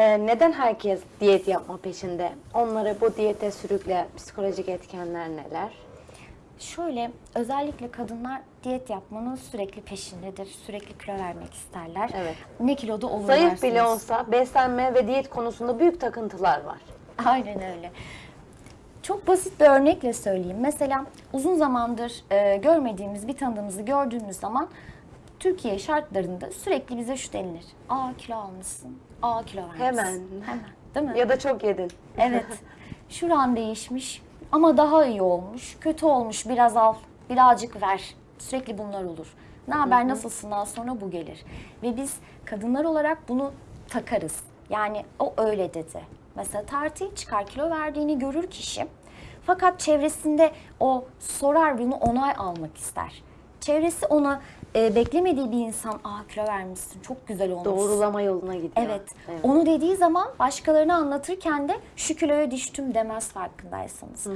Ee, neden herkes diyet yapma peşinde? Onları bu diyete sürükleyen psikolojik etkenler neler? Şöyle özellikle kadınlar diyet yapmanın sürekli peşindedir. Sürekli kilo vermek isterler. Evet. Ne kiloda olurlar. Zayıf bile olsa beslenme ve diyet konusunda büyük takıntılar var. Aynen öyle. Çok basit bir örnekle söyleyeyim. Mesela uzun zamandır e, görmediğimiz bir tanıdığımızı gördüğümüz zaman Türkiye şartlarında sürekli bize şu denilir. Aa kilo almışsın. Aa kilo vermişsin. Hemen. Hemen. Değil mi? Ya da çok yedin. Evet. Şuran değişmiş ama daha iyi olmuş. Kötü olmuş biraz al, birazcık ver. Sürekli bunlar olur. Ne haber nasılsından sonra bu gelir. Ve biz kadınlar olarak bunu takarız. Yani o öyle dedi. Mesela tartıya çıkar kilo verdiğini görür kişi. Fakat çevresinde o sorar bunu onay almak ister. Çevresi ona e, beklemediği bir insan aa kilo vermişsin çok güzel olmuşsun. Doğrulama yoluna gidiyor. Evet. Onu dediği zaman başkalarına anlatırken de şu kiloya düştüm demez farkındaysanız.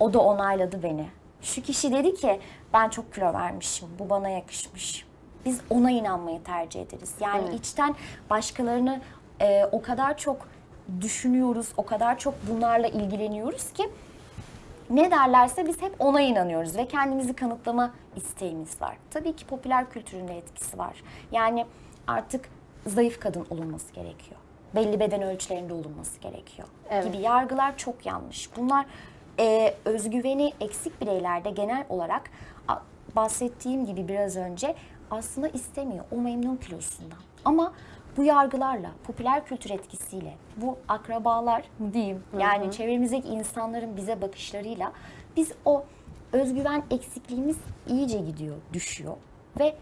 O da onayladı beni. Şu kişi dedi ki ben çok kilo vermişim. Bu bana yakışmış. Biz ona inanmayı tercih ederiz. Yani Evet. içten başkalarını e, o kadar çok düşünüyoruz, o kadar çok bunlarla ilgileniyoruz ki ne derlerse biz hep ona inanıyoruz ve kendimizi kanıtlama isteğimiz var. Tabii ki popüler kültürün de etkisi var. Yani artık zayıf kadın olunması gerekiyor. Belli beden ölçülerinde olunması gerekiyor. Evet. Gibi yargılar çok yanlış. Bunlar e, özgüveni eksik bireylerde genel olarak bahsettiğim gibi biraz önce aslında istemiyor. O memnun kilosundan. Ama bu yargılarla, popüler kültür etkisiyle, bu akrabalar diyeyim yani çevremizdeki insanların bize bakışlarıyla biz o özgüven eksikliğimiz iyice gidiyor, düşüyor ve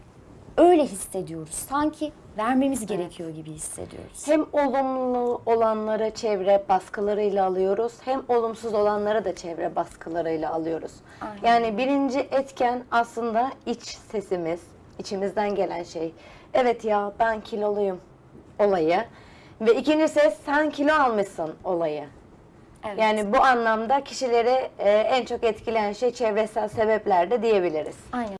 öyle hissediyoruz. Sanki vermemiz gerekiyor gibi hissediyoruz. Hem olumlu olanları çevre baskılarıyla alıyoruz, hem olumsuz olanları da çevre baskılarıyla alıyoruz. Aynen. Yani birinci etken aslında iç sesimiz, içimizden gelen şey. Evet ya ben kiloluyum olayı. Ve ikinci ses sen kilo almışsın olayı. Evet. Yani bu anlamda kişileri e, en çok etkileyen şey çevresel sebepler de diyebiliriz. Aynen.